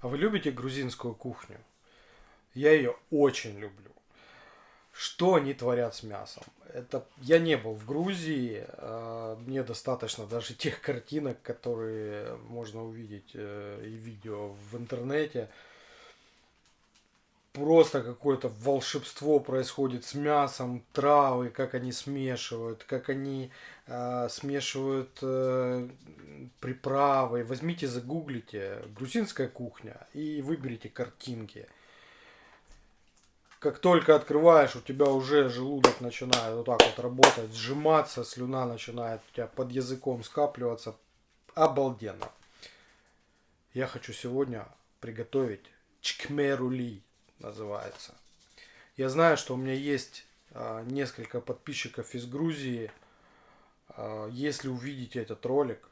А вы любите грузинскую кухню? Я ее очень люблю. Что они творят с мясом? Это я не был в Грузии, а, мне достаточно даже тех картинок, которые можно увидеть э, и видео в интернете. Просто какое-то волшебство происходит с мясом, травы, как они смешивают, как они э, смешивают э, приправы. Возьмите, загуглите грузинская кухня и выберите картинки. Как только открываешь, у тебя уже желудок начинает вот так вот работать, сжиматься, слюна начинает у тебя под языком скапливаться. Обалденно. Я хочу сегодня приготовить чкмерули называется. Я знаю, что у меня есть а, несколько подписчиков из Грузии. А, если увидите этот ролик,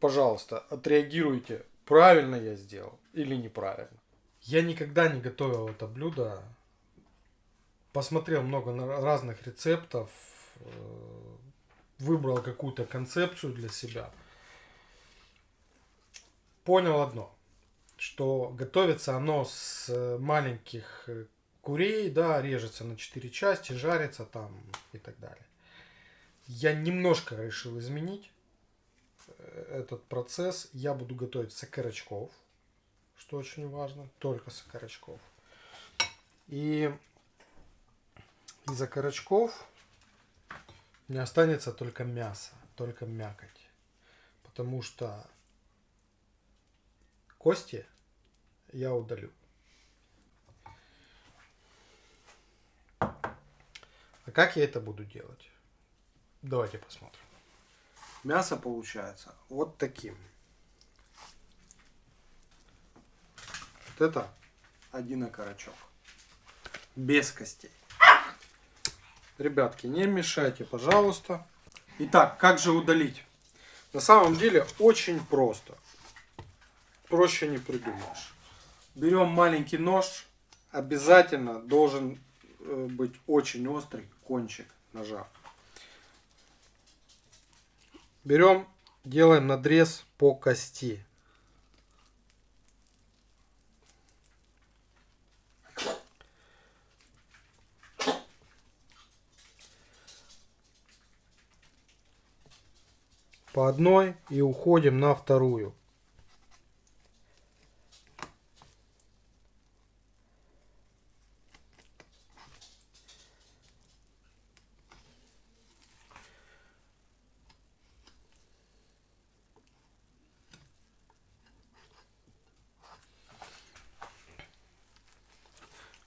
пожалуйста, отреагируйте, правильно я сделал или неправильно. Я никогда не готовил это блюдо. Посмотрел много разных рецептов, э, выбрал какую-то концепцию для себя. Понял одно, что готовится оно с э, маленьких э, курей, да, режется на 4 части, жарится там и так далее. Я немножко решил изменить этот процесс. Я буду готовить с что очень важно, только с окорочков. И из окорочков не останется только мясо, только мякоть. Потому что кости я удалю. А как я это буду делать? Давайте посмотрим. Мясо получается вот таким. Вот это один окорочок. Без костей. Ребятки, не мешайте, пожалуйста. Итак, как же удалить? На самом деле очень просто. Проще не придумаешь. Берем маленький нож. Обязательно должен э, быть очень острый кончик ножа. Берем, делаем надрез по кости. по одной и уходим на вторую.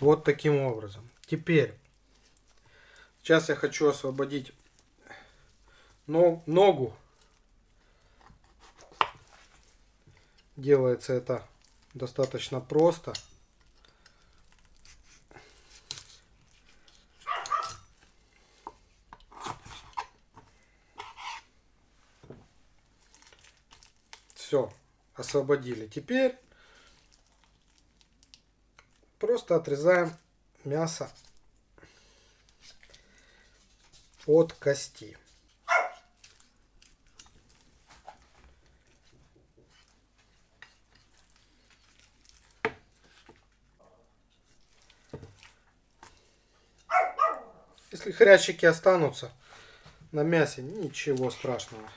Вот таким образом. Теперь, сейчас я хочу освободить ногу Делается это достаточно просто. Все, освободили. Теперь просто отрезаем мясо от кости. Если хрящики останутся на мясе, ничего страшного.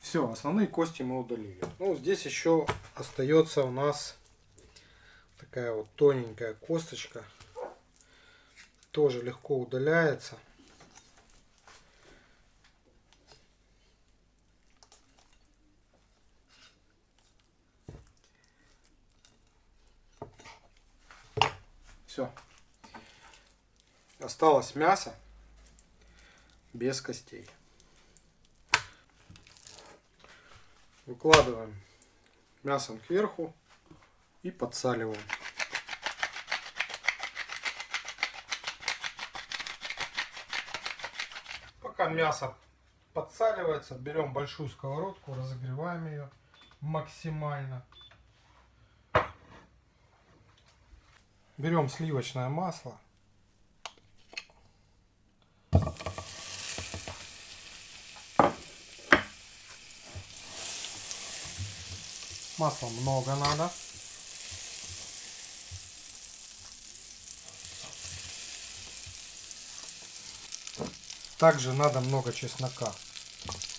Все, основные кости мы удалили. Ну, здесь еще остается у нас такая вот тоненькая косточка. Тоже легко удаляется. Все. Осталось мясо без костей. Выкладываем мясом кверху и подсаливаем. Пока мясо подсаливается, берем большую сковородку, разогреваем ее максимально. Берем сливочное масло Масла много надо. Также надо много чеснока.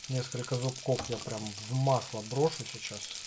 Несколько зубков я прям в масло брошу сейчас.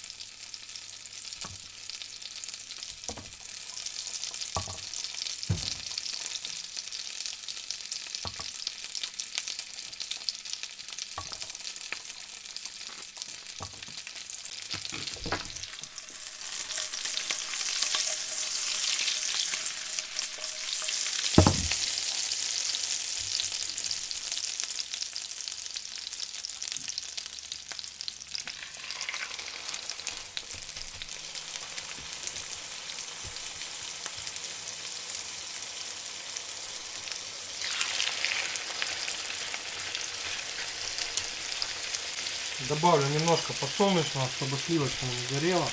Добавлю немножко подсолнечного, чтобы сливочное не горело.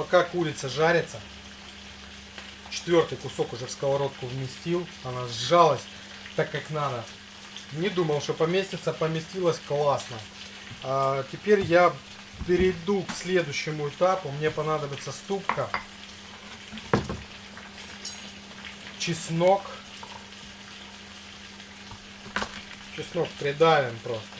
Пока курица жарится, четвертый кусок уже в сковородку вместил. Она сжалась так, как надо. Не думал, что поместится, поместилась классно. А теперь я перейду к следующему этапу. Мне понадобится ступка, чеснок. Чеснок придавим просто.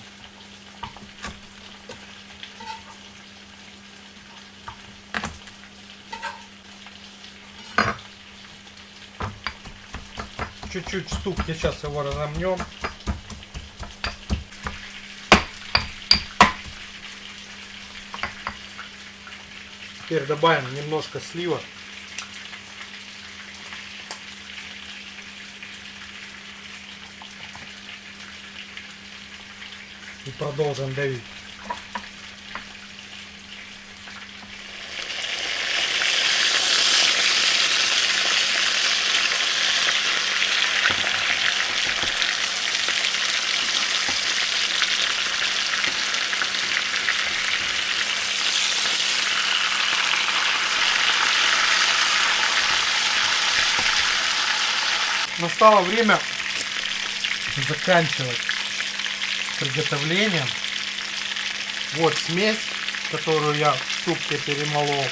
Чуть-чуть ступки, сейчас его разомнем. Теперь добавим немножко слива. И продолжим давить. Настало время заканчивать приготовлением. Вот смесь, которую я в ступке перемолол.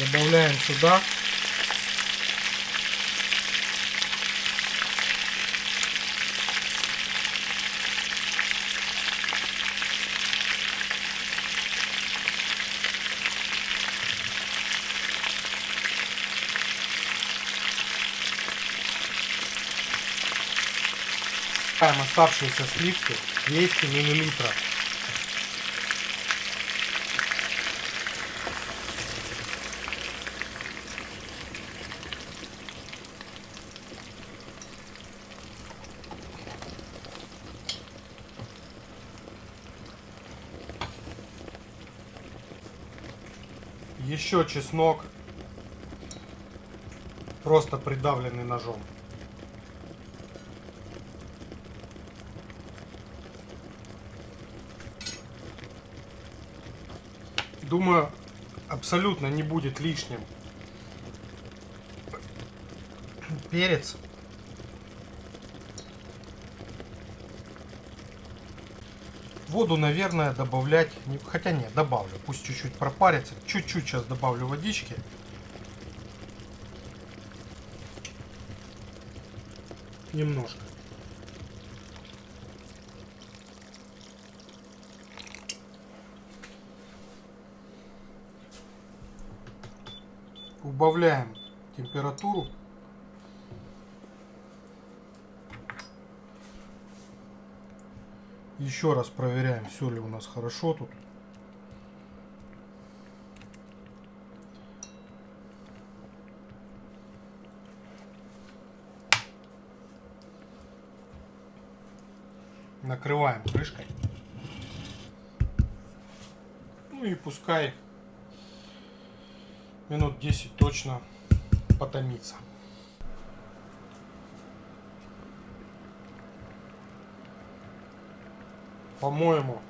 Добавляем сюда. Добавим оставшиеся сливки 200 миллилитров. Еще чеснок, просто придавленный ножом. Думаю, абсолютно не будет лишним перец. Воду, наверное, добавлять... Хотя нет, добавлю. Пусть чуть-чуть пропарится. Чуть-чуть сейчас добавлю водички. Немножко. Убавляем температуру. Еще раз проверяем, все ли у нас хорошо тут. Накрываем крышкой. Ну и пускай минут 10 точно потомится. По-моему,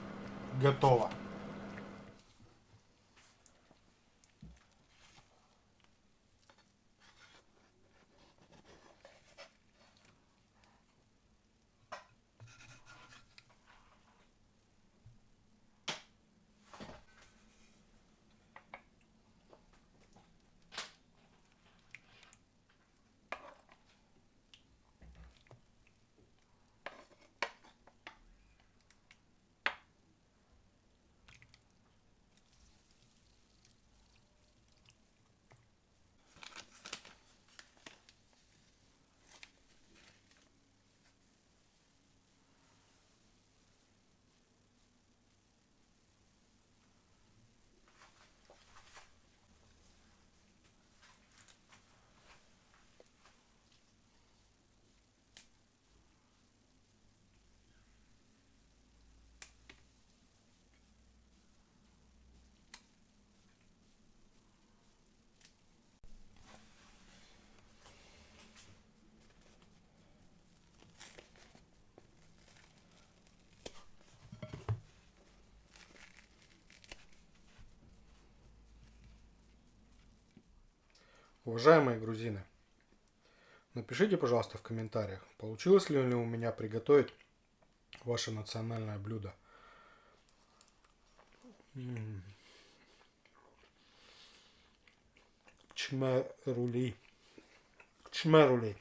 готово. Уважаемые грузины, напишите, пожалуйста, в комментариях, получилось ли у меня приготовить ваше национальное блюдо. Чмерули. Чмерули.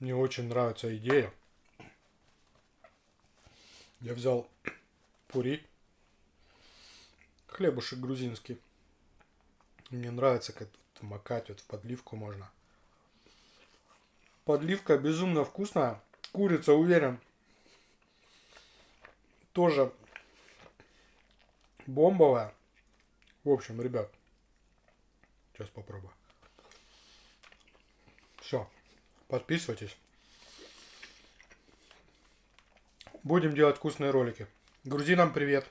Мне очень нравится идея. Я взял пури хлебушек грузинский. Мне нравится, как макать вот в подливку можно. Подливка безумно вкусная. Курица, уверен, тоже бомбовая. В общем, ребят, сейчас попробую. Все, подписывайтесь. Будем делать вкусные ролики. Грузинам привет!